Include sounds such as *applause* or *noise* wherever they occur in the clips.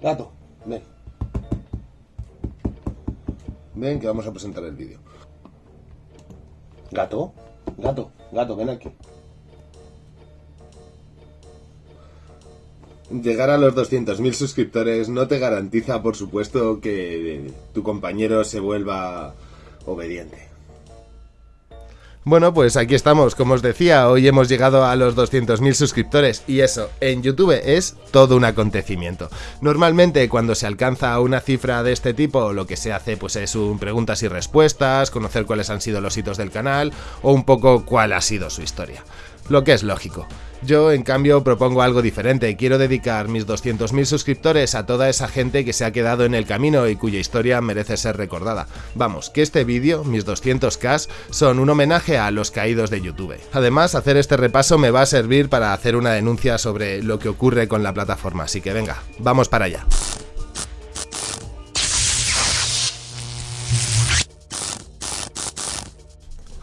Gato, ven. Ven que vamos a presentar el vídeo. Gato, gato, gato, ven aquí. Llegar a los 200.000 suscriptores no te garantiza, por supuesto, que tu compañero se vuelva obediente. Bueno, pues aquí estamos, como os decía, hoy hemos llegado a los 200.000 suscriptores y eso, en YouTube es todo un acontecimiento. Normalmente cuando se alcanza una cifra de este tipo, lo que se hace pues es un preguntas y respuestas, conocer cuáles han sido los hitos del canal o un poco cuál ha sido su historia lo que es lógico. Yo, en cambio, propongo algo diferente. Quiero dedicar mis 200.000 suscriptores a toda esa gente que se ha quedado en el camino y cuya historia merece ser recordada. Vamos, que este vídeo, mis 200k, son un homenaje a los caídos de YouTube. Además, hacer este repaso me va a servir para hacer una denuncia sobre lo que ocurre con la plataforma, así que venga, vamos para allá.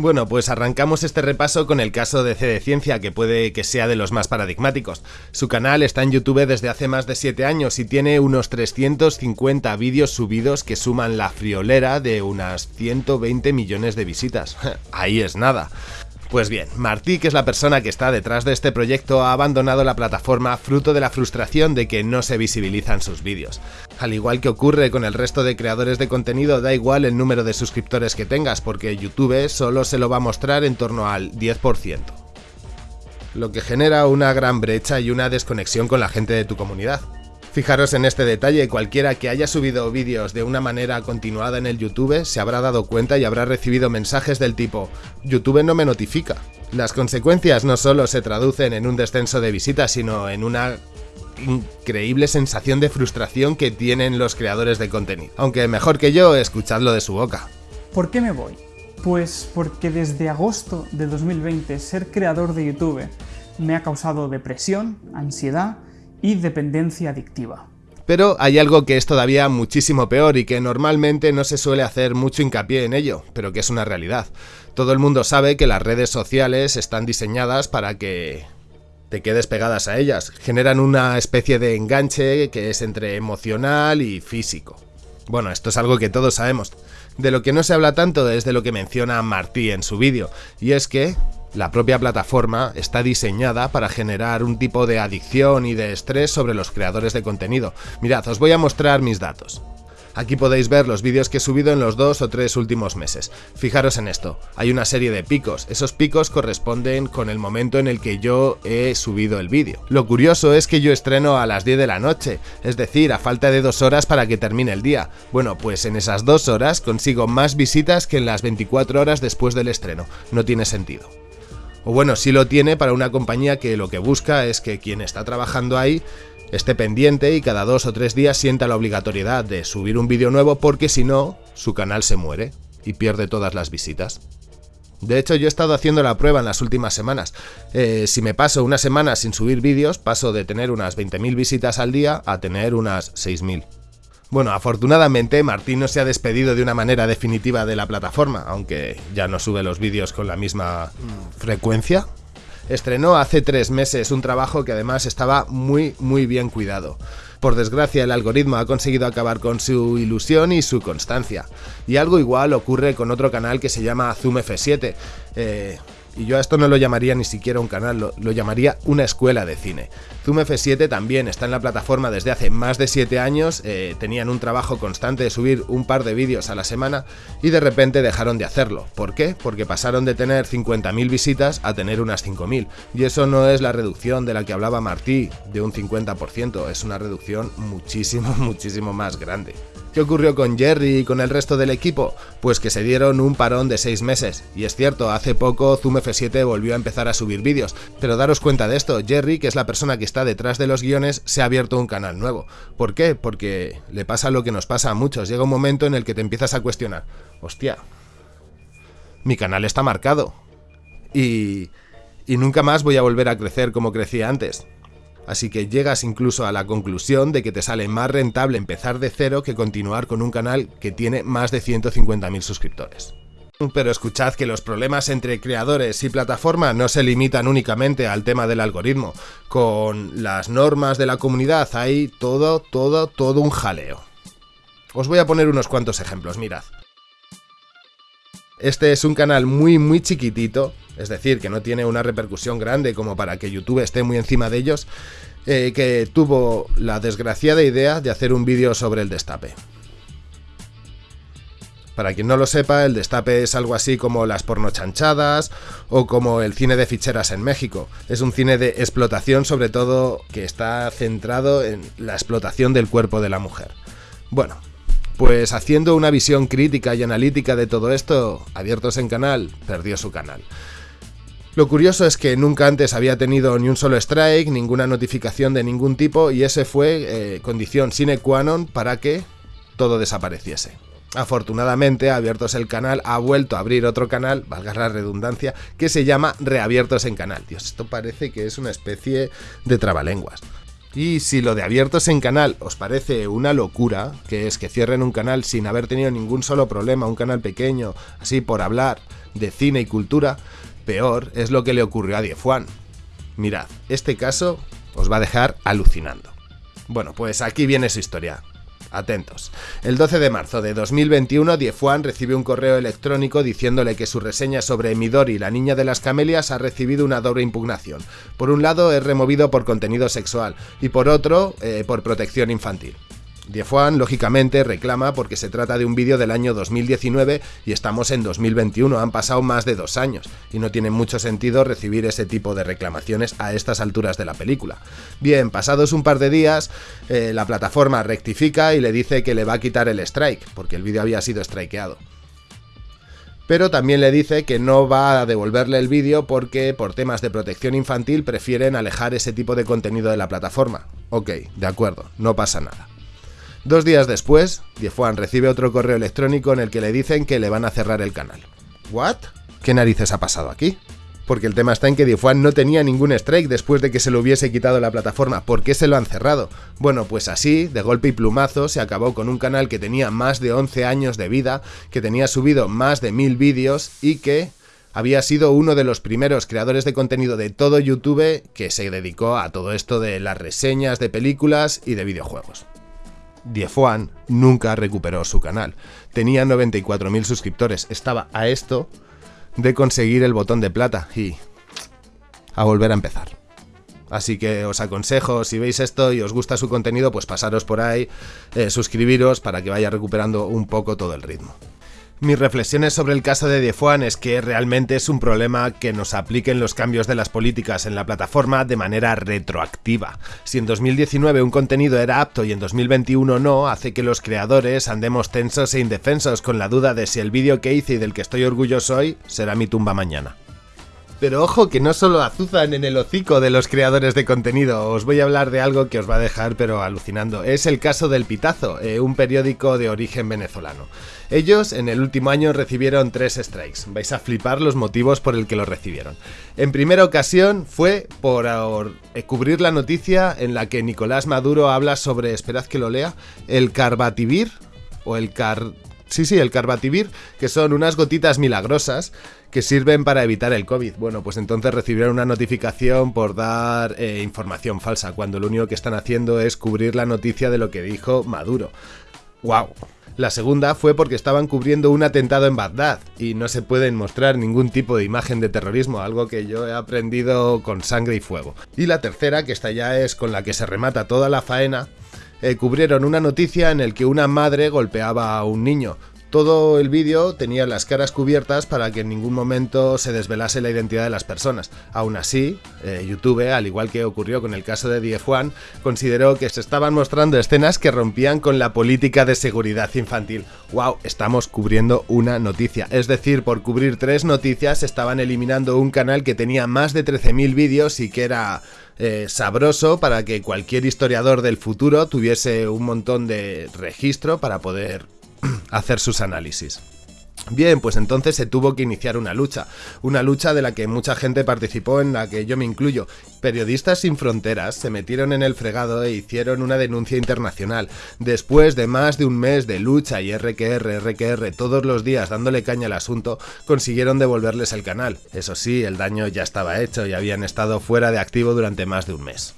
Bueno, pues arrancamos este repaso con el caso de C de Ciencia, que puede que sea de los más paradigmáticos. Su canal está en YouTube desde hace más de 7 años y tiene unos 350 vídeos subidos que suman la friolera de unas 120 millones de visitas. *laughs* Ahí es nada. Pues bien, Martí, que es la persona que está detrás de este proyecto, ha abandonado la plataforma fruto de la frustración de que no se visibilizan sus vídeos. Al igual que ocurre con el resto de creadores de contenido, da igual el número de suscriptores que tengas, porque YouTube solo se lo va a mostrar en torno al 10%. Lo que genera una gran brecha y una desconexión con la gente de tu comunidad. Fijaros en este detalle, cualquiera que haya subido vídeos de una manera continuada en el YouTube se habrá dado cuenta y habrá recibido mensajes del tipo YouTube no me notifica. Las consecuencias no solo se traducen en un descenso de visitas, sino en una increíble sensación de frustración que tienen los creadores de contenido. Aunque mejor que yo, escuchadlo de su boca. ¿Por qué me voy? Pues porque desde agosto de 2020 ser creador de YouTube me ha causado depresión, ansiedad y dependencia adictiva. Pero hay algo que es todavía muchísimo peor y que normalmente no se suele hacer mucho hincapié en ello, pero que es una realidad. Todo el mundo sabe que las redes sociales están diseñadas para que te quedes pegadas a ellas. Generan una especie de enganche que es entre emocional y físico. Bueno, esto es algo que todos sabemos. De lo que no se habla tanto es de lo que menciona Martí en su vídeo, y es que la propia plataforma está diseñada para generar un tipo de adicción y de estrés sobre los creadores de contenido. Mirad, os voy a mostrar mis datos. Aquí podéis ver los vídeos que he subido en los dos o tres últimos meses. Fijaros en esto, hay una serie de picos, esos picos corresponden con el momento en el que yo he subido el vídeo. Lo curioso es que yo estreno a las 10 de la noche, es decir, a falta de dos horas para que termine el día. Bueno, pues en esas dos horas consigo más visitas que en las 24 horas después del estreno, no tiene sentido. O bueno, sí lo tiene para una compañía que lo que busca es que quien está trabajando ahí esté pendiente y cada dos o tres días sienta la obligatoriedad de subir un vídeo nuevo porque si no, su canal se muere y pierde todas las visitas. De hecho, yo he estado haciendo la prueba en las últimas semanas. Eh, si me paso una semana sin subir vídeos, paso de tener unas 20.000 visitas al día a tener unas 6.000. Bueno, afortunadamente Martín no se ha despedido de una manera definitiva de la plataforma, aunque ya no sube los vídeos con la misma frecuencia. Estrenó hace tres meses un trabajo que además estaba muy muy bien cuidado. Por desgracia el algoritmo ha conseguido acabar con su ilusión y su constancia. Y algo igual ocurre con otro canal que se llama Zoom F7. Eh, y yo a esto no lo llamaría ni siquiera un canal, lo, llamaría una escuela de cine. Zoom F7 también está en la plataforma desde hace más de 7 años, eh, tenían un trabajo constante de subir un par de vídeos a la semana y de repente dejaron de hacerlo. ¿Por qué? Porque pasaron de tener 50.000 visitas a tener unas 5.000. Y eso no es la reducción de la que hablaba Martí, de un 50%, es una reducción muchísimo, *laughs* muchísimo más grande. ¿Qué ocurrió con Jerry y con el resto del equipo? Pues que se dieron un parón de 6 meses. Y es cierto, hace poco Zoom F7 volvió a empezar a subir vídeos. Pero daros cuenta de esto, Jerry, que es la persona que está detrás de los guiones, se ha abierto un canal nuevo. ¿Por qué? Porque le pasa lo que nos pasa a muchos. Llega un momento en el que te empiezas a cuestionar. Hostia, mi canal está marcado. Y... Y nunca más voy a volver a crecer como crecía antes así que llegas incluso a la conclusión de que te sale más rentable empezar de cero que continuar con un canal que tiene más de 150.000 suscriptores. Pero escuchad que los problemas entre creadores y plataforma no se limitan únicamente al tema del algoritmo. Con las normas de la comunidad hay todo, todo, todo un jaleo. Os voy a poner unos cuantos ejemplos, mirad. Este es un canal muy muy chiquitito, es decir, que no tiene una repercusión grande como para que YouTube esté muy encima de ellos, eh, que tuvo la desgraciada idea de hacer un vídeo sobre el destape. Para quien no lo sepa, el destape es algo así como las pornochanchadas o como el cine de ficheras en México. Es un cine de explotación sobre todo que está centrado en la explotación del cuerpo de la mujer. Bueno, pues haciendo una visión crítica y analítica de todo esto, Abiertos en Canal perdió su canal. Lo curioso es que nunca antes había tenido ni un solo strike, ninguna notificación de ningún tipo y ese fue eh, condición sine qua non para que todo desapareciese. Afortunadamente, Abiertos el Canal ha vuelto a abrir otro canal, valga la redundancia, que se llama Reabiertos en Canal. Dios, esto parece que es una especie de trabalenguas. Y si lo de abiertos en canal os parece una locura, que es que cierren un canal sin haber tenido ningún solo problema, un canal pequeño, así por hablar de cine y cultura, peor es lo que le ocurrió a Diefuan. Mirad, este caso os va a dejar alucinando. Bueno, pues aquí viene su historia. Atentos. El 12 de marzo de 2021, Diefuan recibe un correo electrónico diciéndole que su reseña sobre Midori, la niña de las camelias, ha recibido una doble impugnación. Por un lado, es removido por contenido sexual y por otro, eh, por protección infantil. Diefuan, lógicamente, reclama porque se trata de un vídeo del año 2019 y estamos en 2021, han pasado más de dos años, y no tiene mucho sentido recibir ese tipo de reclamaciones a estas alturas de la película. Bien, pasados un par de días, eh, la plataforma rectifica y le dice que le va a quitar el strike, porque el vídeo había sido strikeado pero también le dice que no va a devolverle el vídeo porque por temas de protección infantil prefieren alejar ese tipo de contenido de la plataforma. Ok, de acuerdo, no pasa nada. Dos días después, Diefuan recibe otro correo electrónico en el que le dicen que le van a cerrar el canal. ¿What? ¿Qué narices ha pasado aquí? Porque el tema está en que Diefuan no tenía ningún strike después de que se lo hubiese quitado la plataforma. ¿Por qué se lo han cerrado? Bueno, pues así, de golpe y plumazo, se acabó con un canal que tenía más de 11 años de vida, que tenía subido más de mil vídeos y que había sido uno de los primeros creadores de contenido de todo YouTube que se dedicó a todo esto de las reseñas de películas y de videojuegos. Diefuan nunca recuperó su canal. Tenía 94.000 suscriptores. Estaba a esto de conseguir el botón de plata y a volver a empezar. Así que os aconsejo, si veis esto y os gusta su contenido, pues pasaros por ahí, eh, suscribiros para que vaya recuperando un poco todo el ritmo. Mis reflexiones sobre el caso de Diefuan es que realmente es un problema que nos apliquen los cambios de las políticas en la plataforma de manera retroactiva. Si en 2019 un contenido era apto y en 2021 no, hace que los creadores andemos tensos e indefensos con la duda de si el vídeo que hice y del que estoy orgulloso hoy será mi tumba mañana. Pero ojo que no solo azuzan en el hocico de los creadores de contenido, os voy a hablar de algo que os va a dejar pero alucinando. Es el caso del Pitazo, eh, un periódico de origen venezolano. Ellos en el último año recibieron tres strikes. Vais a flipar los motivos por el que lo recibieron. En primera ocasión fue por eh, cubrir la noticia en la que Nicolás Maduro habla sobre, esperad que lo lea, el carbativir o el car Sí, sí, el carbativir, que son unas gotitas milagrosas que sirven para evitar el COVID. Bueno, pues entonces recibieron una notificación por dar eh, información falsa, cuando lo único que están haciendo es cubrir la noticia de lo que dijo Maduro. ¡Wow! La segunda fue porque estaban cubriendo un atentado en Bagdad y no se pueden mostrar ningún tipo de imagen de terrorismo, algo que yo he aprendido con sangre y fuego. Y la tercera, que esta ya es con la que se remata toda la faena, eh, cubrieron una noticia en el que una madre golpeaba a un niño. Todo el vídeo tenía las caras cubiertas para que en ningún momento se desvelase la identidad de las personas. Aún así, eh, YouTube, al igual que ocurrió con el caso de DF1, consideró que se estaban mostrando escenas que rompían con la política de seguridad infantil. ¡Wow! Estamos cubriendo una noticia. Es decir, por cubrir tres noticias estaban eliminando un canal que tenía más de 13.000 vídeos y que era eh, sabroso para que cualquier historiador del futuro tuviese un montón de registro para poder *clears throat* hacer sus análisis. Bien, pues entonces se tuvo que iniciar una lucha, una lucha de la que mucha gente participó, en la que yo me incluyo. Periodistas sin fronteras se metieron en el fregado e hicieron una denuncia internacional. Después de más de un mes de lucha y RQR, RQR todos los días dándole caña al asunto, consiguieron devolverles el canal. Eso sí, el daño ya estaba hecho y habían estado fuera de activo durante más de un mes.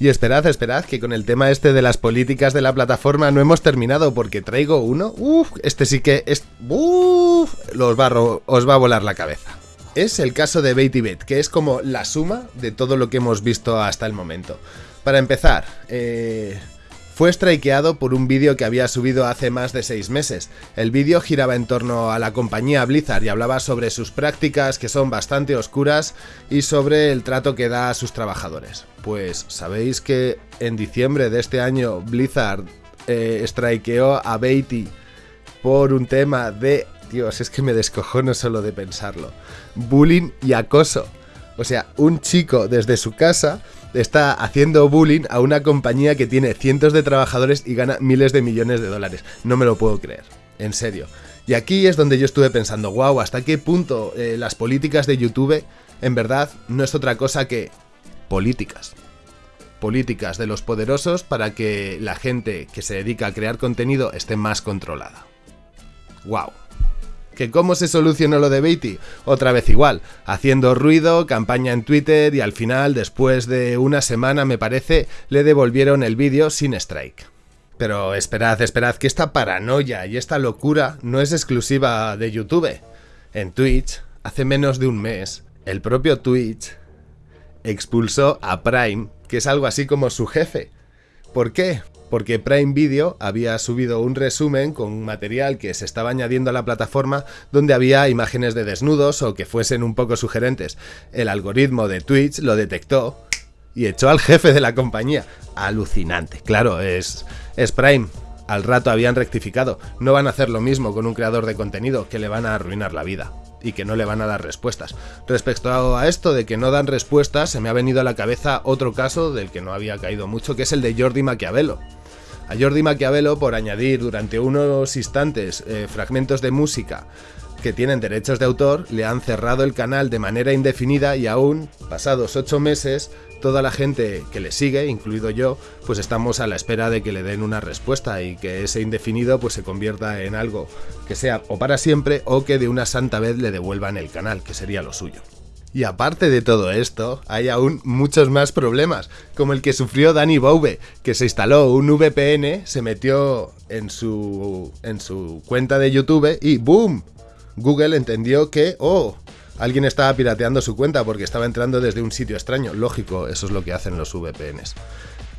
Y esperad, esperad, que con el tema este de las políticas de la plataforma no hemos terminado porque traigo uno. Uf, este sí que es... Uf, los barro, os va a volar la cabeza. Es el caso de Bet, que es como la suma de todo lo que hemos visto hasta el momento. Para empezar, eh, fue strikeado por un vídeo que había subido hace más de 6 meses. El vídeo giraba en torno a la compañía Blizzard y hablaba sobre sus prácticas que son bastante oscuras y sobre el trato que da a sus trabajadores. Pues sabéis que en diciembre de este año Blizzard eh, strikeó a Beatty por un tema de... Dios, es que me descojono solo de pensarlo. Bullying y acoso. O sea, un chico desde su casa está haciendo bullying a una compañía que tiene cientos de trabajadores y gana miles de millones de dólares. No me lo puedo creer, en serio. Y aquí es donde yo estuve pensando, wow, ¿hasta qué punto eh, las políticas de YouTube en verdad no es otra cosa que políticas? Políticas de los poderosos para que la gente que se dedica a crear contenido esté más controlada. Wow. ¿Que cómo se solucionó lo de Beatty? Otra vez igual, haciendo ruido, campaña en Twitter y al final, después de una semana me parece, le devolvieron el vídeo sin strike. Pero esperad, esperad, que esta paranoia y esta locura no es exclusiva de YouTube. En Twitch, hace menos de un mes, el propio Twitch expulsó a Prime, que es algo así como su jefe. ¿Por qué? Porque Prime Video había subido un resumen con material que se estaba añadiendo a la plataforma donde había imágenes de desnudos o que fuesen un poco sugerentes. El algoritmo de Twitch lo detectó y echó al jefe de la compañía. Alucinante. Claro, es, es Prime. Al rato habían rectificado. No van a hacer lo mismo con un creador de contenido que le van a arruinar la vida y que no le van a dar respuestas. Respecto a esto de que no dan respuestas, se me ha venido a la cabeza otro caso del que no había caído mucho, que es el de Jordi Maquiavelo. A Jordi Maquiavelo por añadir durante unos instantes eh, fragmentos de música que tienen derechos de autor, le han cerrado el canal de manera indefinida y aún, pasados ocho meses, toda la gente que le sigue, incluido yo, pues estamos a la espera de que le den una respuesta y que ese indefinido pues se convierta en algo que sea o para siempre o que de una santa vez le devuelvan el canal, que sería lo suyo. Y aparte de todo esto, hay aún muchos más problemas, como el que sufrió Danny Bouve, que se instaló un VPN, se metió en su, en su cuenta de YouTube y ¡boom! Google entendió que, oh, alguien estaba pirateando su cuenta porque estaba entrando desde un sitio extraño. Lógico, eso es lo que hacen los VPNs.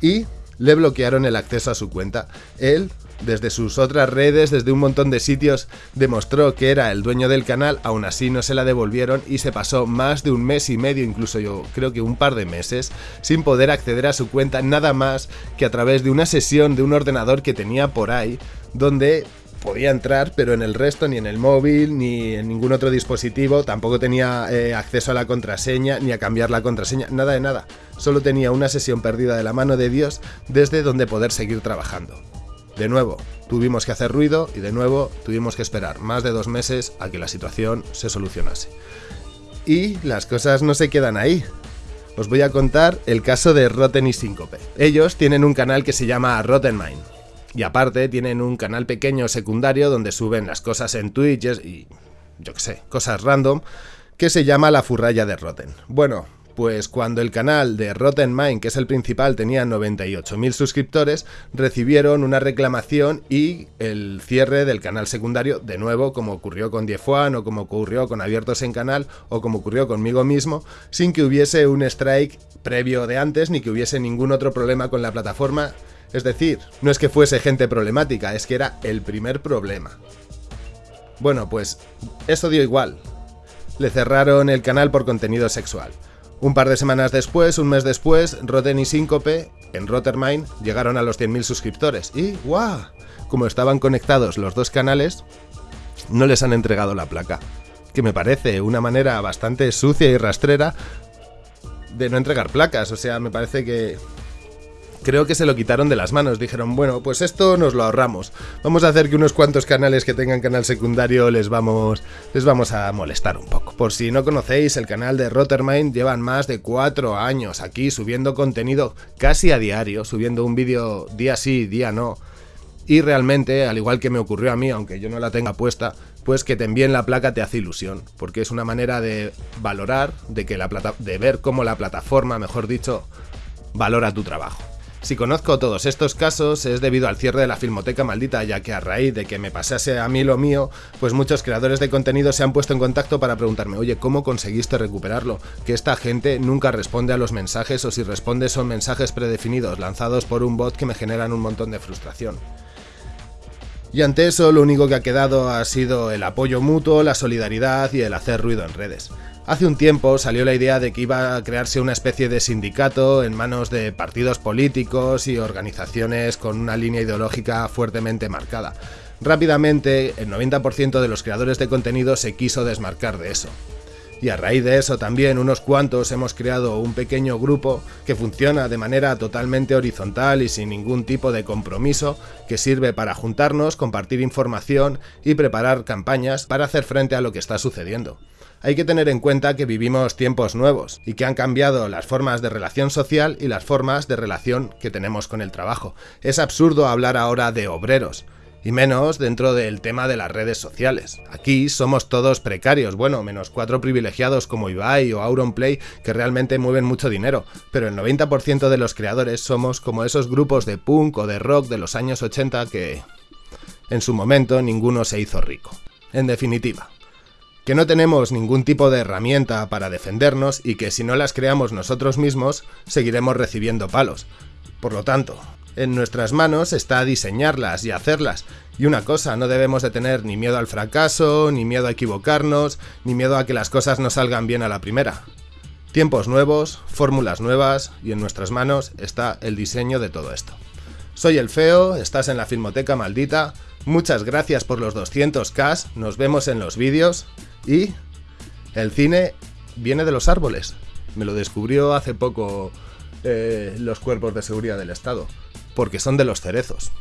Y le bloquearon el acceso a su cuenta. Él desde sus otras redes, desde un montón de sitios, demostró que era el dueño del canal, aún así no se la devolvieron y se pasó más de un mes y medio, incluso yo creo que un par de meses, sin poder acceder a su cuenta nada más que a través de una sesión de un ordenador que tenía por ahí, donde podía entrar, pero en el resto, ni en el móvil, ni en ningún otro dispositivo, tampoco tenía eh, acceso a la contraseña, ni a cambiar la contraseña, nada de nada. Solo tenía una sesión perdida de la mano de Dios desde donde poder seguir trabajando. De nuevo, tuvimos que hacer ruido y de nuevo tuvimos que esperar más de dos meses a que la situación se solucionase. Y las cosas no se quedan ahí. Os voy a contar el caso de Rotten y Síncope. Ellos tienen un canal que se llama Rotten Mind. Y aparte tienen un canal pequeño secundario donde suben las cosas en Twitch y yo qué sé, cosas random, que se llama La Furraya de Rotten. Bueno, pues cuando el canal de Rotten Mind, que es el principal, tenía 98.000 suscriptores, recibieron una reclamación y el cierre del canal secundario, de nuevo, como ocurrió con Diefuan o como ocurrió con Abiertos en Canal o como ocurrió conmigo mismo, sin que hubiese un strike previo de antes ni que hubiese ningún otro problema con la plataforma. Es decir, no es que fuese gente problemática, es que era el primer problema. Bueno, pues eso dio igual. Le cerraron el canal por contenido sexual. Un par de semanas después, un mes después, Rotten y Síncope, en Rottermine, llegaron a los 100.000 suscriptores. Y, ¡guau! Como estaban conectados los dos canales, no les han entregado la placa. Que me parece una manera bastante sucia y rastrera de no entregar placas. O sea, me parece que creo que se lo quitaron de las manos. Dijeron, bueno, pues esto nos lo ahorramos. Vamos a hacer que unos cuantos canales que tengan canal secundario les vamos, les vamos a molestar un poco. Por si no conocéis, el canal de Rottermind llevan más de cuatro años aquí subiendo contenido casi a diario, subiendo un vídeo día sí, día no. Y realmente, al igual que me ocurrió a mí, aunque yo no la tenga puesta, pues que te envíen la placa te hace ilusión, porque es una manera de valorar, de, que la plata de ver cómo la plataforma, mejor dicho, valora tu trabajo. Si conozco todos estos casos es debido al cierre de la Filmoteca Maldita, ya que a raíz de que me pasase a mí lo mío, pues muchos creadores de contenido se han puesto en contacto para preguntarme, oye, ¿cómo conseguiste recuperarlo? Que esta gente nunca responde a los mensajes o si responde son mensajes predefinidos lanzados por un bot que me generan un montón de frustración. Y ante eso lo único que ha quedado ha sido el apoyo mutuo, la solidaridad y el hacer ruido en redes. Hace un tiempo salió la idea de que iba a crearse una especie de sindicato en manos de partidos políticos y organizaciones con una línea ideológica fuertemente marcada. Rápidamente, el 90% de los creadores de contenido se quiso desmarcar de eso. Y a raíz de eso también unos cuantos hemos creado un pequeño grupo que funciona de manera totalmente horizontal y sin ningún tipo de compromiso, que sirve para juntarnos, compartir información y preparar campañas para hacer frente a lo que está sucediendo hay que tener en cuenta que vivimos tiempos nuevos y que han cambiado las formas de relación social y las formas de relación que tenemos con el trabajo. Es absurdo hablar ahora de obreros, y menos dentro del tema de las redes sociales. Aquí somos todos precarios, bueno, menos cuatro privilegiados como Ibai o Auronplay que realmente mueven mucho dinero, pero el 90% de los creadores somos como esos grupos de punk o de rock de los años 80 que en su momento ninguno se hizo rico. En definitiva, que no tenemos ningún tipo de herramienta para defendernos y que si no las creamos nosotros mismos, seguiremos recibiendo palos. Por lo tanto, en nuestras manos está diseñarlas y hacerlas. Y una cosa, no debemos de tener ni miedo al fracaso, ni miedo a equivocarnos, ni miedo a que las cosas no salgan bien a la primera. Tiempos nuevos, fórmulas nuevas, y en nuestras manos está el diseño de todo esto. Soy el Feo, estás en la Filmoteca Maldita, muchas gracias por los 200k, nos vemos en los vídeos, y el cine viene de los árboles. Me lo descubrió hace poco eh, los cuerpos de seguridad del Estado. Porque son de los cerezos.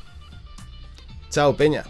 Chao, Peña.